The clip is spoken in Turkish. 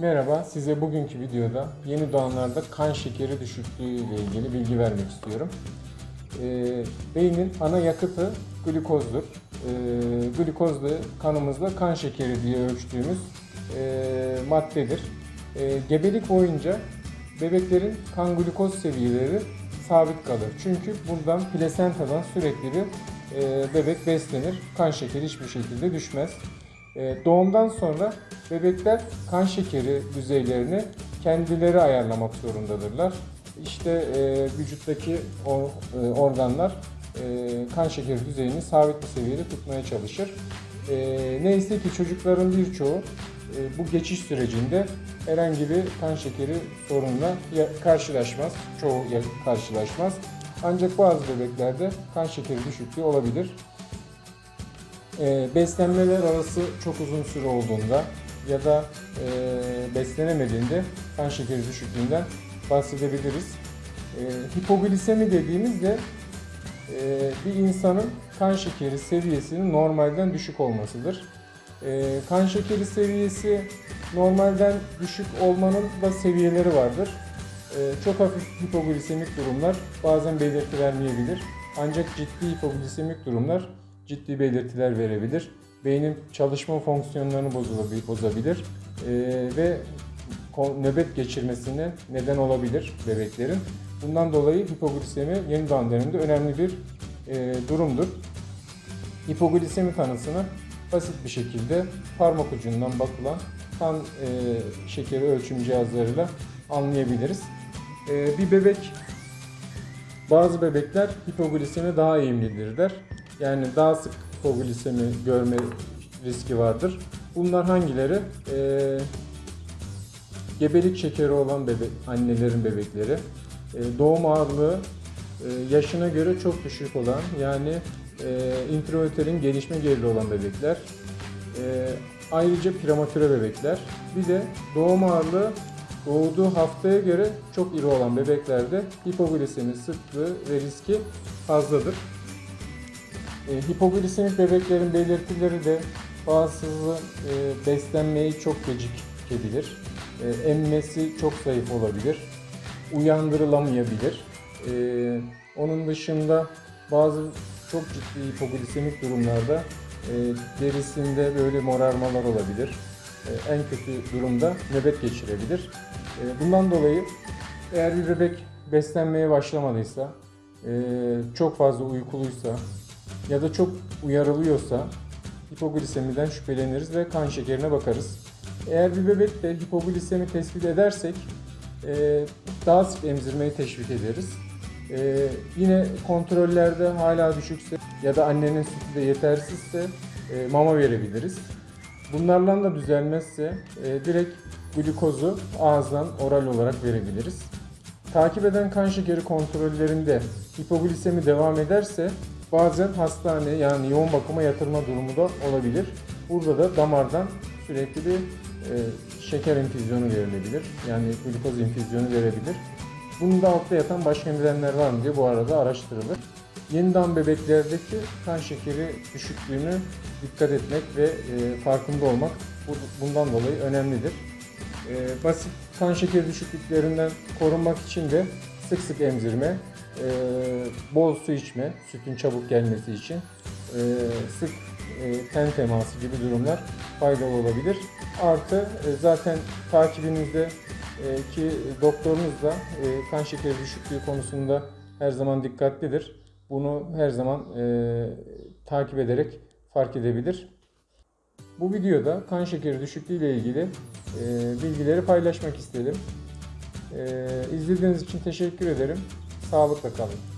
Merhaba, size bugünkü videoda yeni doğanlarda kan şekeri düşüklüğü ile ilgili bilgi vermek istiyorum. Ee, beynin ana yakıtı glikozdur. Ee, glikoz da kanımızda kan şekeri diye ölçtüğümüz e, maddedir. Ee, gebelik boyunca bebeklerin kan glikoz seviyeleri sabit kalır. Çünkü buradan plasentadan sürekli bir e, bebek beslenir. Kan şekeri hiçbir şekilde düşmez. E, Doğumdan sonra bebekler kan şekeri düzeylerini kendileri ayarlamak zorundadırlar. İşte e, vücuttaki e, organlar e, kan şekeri düzeyini sabit bir seviyede tutmaya çalışır. Neyse ki çocukların birçoğu bu geçiş sürecinde herhangi bir kan şekeri sorunla karşılaşmaz. Çoğu karşılaşmaz. Ancak bazı bebeklerde kan şekeri düşüklüğü olabilir. E, beslenmeler arası çok uzun süre olduğunda ya da e, beslenemediğinde kan şekeri düşüklüğünden bahsedebiliriz. E, hipoglisemi dediğimizde e, bir insanın kan şekeri seviyesinin normalden düşük olmasıdır. E, kan şekeri seviyesi normalden düşük olmanın da seviyeleri vardır. Çok hafif hipoglisemik durumlar bazen belirti vermeyebilir. Ancak ciddi hipoglisemik durumlar ciddi belirtiler verebilir. Beynin çalışma fonksiyonlarını bozabilir e, ve nöbet geçirmesine neden olabilir bebeklerin. Bundan dolayı hipoglisemi yeni doğan döneminde önemli bir e, durumdur. Hipoglisemi tanısını basit bir şekilde parmak ucundan bakılan kan e, şekeri ölçüm cihazlarıyla anlayabiliriz. E, bir bebek bazı bebekler hipoglisemi daha eğimlidirler. Yani daha sık hipoglisemi görme riski vardır. Bunlar hangileri? Ee, gebelik şekeri olan bebek, annelerin bebekleri, e, doğum ağırlığı e, yaşına göre çok düşük olan yani e, intraüterin gelişme gerili olan bebekler, e, ayrıca prematüre bebekler, bir de doğum ağırlığı doğduğu haftaya göre çok iri olan bebeklerde hipoglisemi sıklığı ve riski fazladır. E, hipoglisemik bebeklerin belirtileri de bazısı e, beslenmeyi çok gecikebilir. E, emmesi çok zayıf olabilir. Uyandırılamayabilir. E, onun dışında bazı çok ciddi hipoglisemik durumlarda e, derisinde böyle morarmalar olabilir. E, en kötü durumda nöbet geçirebilir. E, bundan dolayı eğer bir bebek beslenmeye başlamadıysa, e, çok fazla uykuluysa ya da çok uyarılıyorsa hipoglisemiden şüpheleniriz ve kan şekerine bakarız. Eğer bir bebekte hipoglisemi tespit edersek e, daha sık emzirmeyi teşvik ederiz. E, yine kontrollerde hala düşükse ya da annenin sütü de yetersizse e, mama verebiliriz. Bunlarla da düzelmezse direkt glikozu ağızdan oral olarak verebiliriz. Takip eden kan şekeri kontrollerinde hipoglisemi devam ederse bazen hastane yani yoğun bakıma yatırma durumu da olabilir. Burada da damardan sürekli bir e, şeker infüzyonu verilebilir. Yani glikoz infüzyonu verebilir. Bunun da altta yatan başka nedenler var mı diye bu arada araştırılır. Yeniden bebeklerdeki kan şekeri düşüklüğünü dikkat etmek ve e, farkında olmak bu- bundan dolayı önemlidir. E, basit kan şekeri düşüklüklerinden korunmak için de sık sık emzirme, e, bol su içme, sütün çabuk gelmesi için, e, sık e, ten teması gibi durumlar faydalı olabilir. Artı e, zaten takibinizde e, ki doktorunuz da e, kan şekeri düşüklüğü konusunda her zaman dikkatlidir. Bunu her zaman e, takip ederek fark edebilir. Bu videoda kan şekeri düşüklüğü ile ilgili e, bilgileri paylaşmak istedim. E, izlediğiniz için teşekkür ederim. Sağlıkla kalın.